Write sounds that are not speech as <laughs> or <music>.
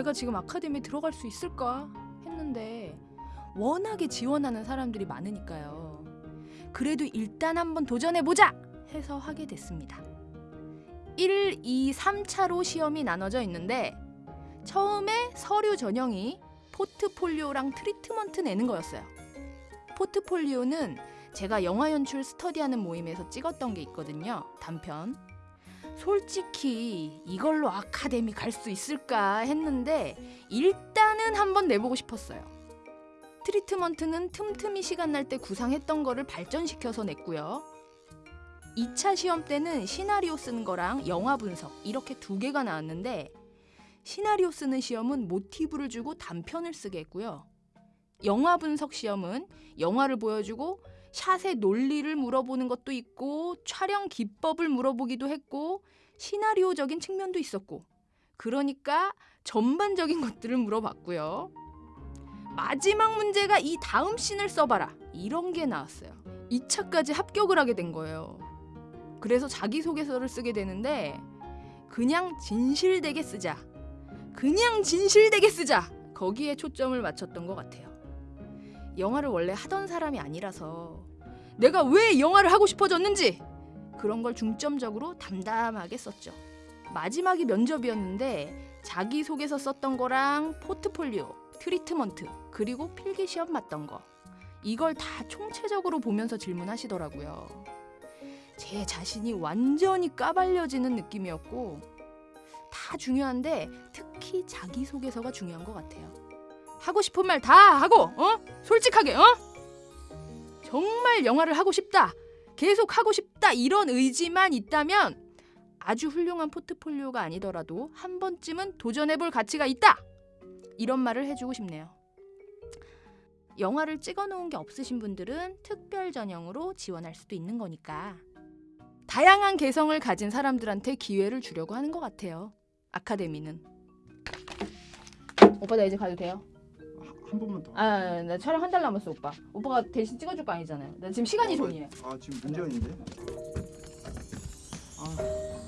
내가 지금 아카데미에 들어갈 수 있을까 했는데 워낙에 지원하는 사람들이 많으니까요. 그래도 일단 한번 도전해 보자 해서 하게 됐습니다. 1, 2, 3차로 시험이 나눠져 있는데 처음에 서류 전형이 포트폴리오랑 트리트먼트 내는 거였어요. 포트폴리오는 제가 영화 연출 스터디하는 모임에서 찍었던 게 있거든요. 단편. 솔직히 이걸로 아카데미 갈 수 있을까 했는데 일단은 한번 내보고 싶었어요. 트리트먼트는 틈틈이 시간 날 때 구상했던 거를 발전시켜서 냈고요. 2차 시험 때는 시나리오 쓰는 거랑 영화 분석 이렇게 두 개가 나왔는데 시나리오 쓰는 시험은 모티브를 주고 단편을 쓰게 했고요. 영화 분석 시험은 영화를 보여주고 샷의 논리를 물어보는 것도 있고 촬영 기법을 물어보기도 했고 시나리오적인 측면도 있었고 그러니까 전반적인 <laughs> 것들을 물어봤고요. 마지막 문제가 이 다음 씬을 써봐라 이런 게 나왔어요. 2차까지 합격을 하게 된 거예요. 그래서 자기소개서를 쓰게 되는데 그냥 진실되게 쓰자. 그냥 진실되게 쓰자. 거기에 초점을 맞췄던 것 같아요. 영화를 원래 하던 사람이 아니라서 내가 왜 영화를 하고 싶어졌는지 그런 걸 중점적으로 담담하게 썼죠. 마지막이 면접이었는데 자기소개서 썼던 거랑 포트폴리오, 트리트먼트, 그리고 필기시험 맞던 거 이걸 다 총체적으로 보면서 질문하시더라고요. 제 자신이 완전히 까발려지는 느낌이었고 다 중요한데 특히 자기소개서가 중요한 것 같아요. 하고 싶은 말 다 하고 어? 솔직하게 어? 정말 영화를 하고 싶다. 계속 하고 싶다. 이런 의지만 있다면 아주 훌륭한 포트폴리오가 아니더라도 한 번쯤은 도전해 볼 가치가 있다. 이런 말을 해 주고 싶네요. 영화를 찍어 놓은 게 없으신 분들은 특별 전형으로 지원할 수도 있는 거니까 다양한 개성을 가진 사람들한테 기회를 주려고 하는 것 같아요. 아카데미는. 오빠 나 이제 가도 돼요? 한 번만 더. 아, 나 촬영 한 달 남았어, 오빠. 오빠가 대신 찍어줄 거 아니잖아요. 나 지금 시간이 종이에요. 아 지금 문제인데. 아.